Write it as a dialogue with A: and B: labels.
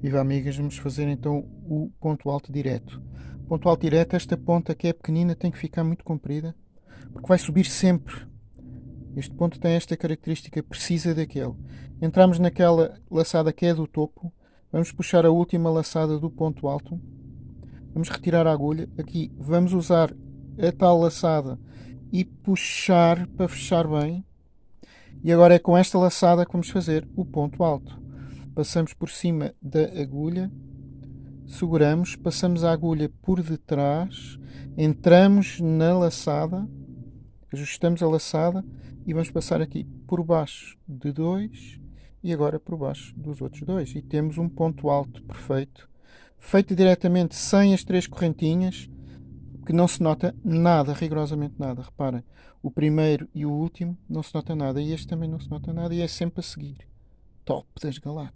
A: Viva amigas, vamos fazer então o ponto alto direto. Ponto alto direto, esta ponta que é pequenina tem que ficar muito comprida, porque vai subir sempre. Este ponto tem esta característica, precisa daquele. Entramos naquela laçada que é do topo, vamos puxar a última laçada do ponto alto, vamos retirar a agulha, aqui vamos usar a tal laçada e puxar para fechar bem. E agora é com esta laçada que vamos fazer o ponto alto passamos por cima da agulha, seguramos, passamos a agulha por detrás, entramos na laçada, ajustamos a laçada e vamos passar aqui por baixo de dois e agora por baixo dos outros dois. E temos um ponto alto perfeito, feito diretamente sem as três correntinhas, que não se nota nada, rigorosamente nada. Reparem, o primeiro e o último não se nota nada, e este também não se nota nada, e é sempre a seguir. Top das galáxias.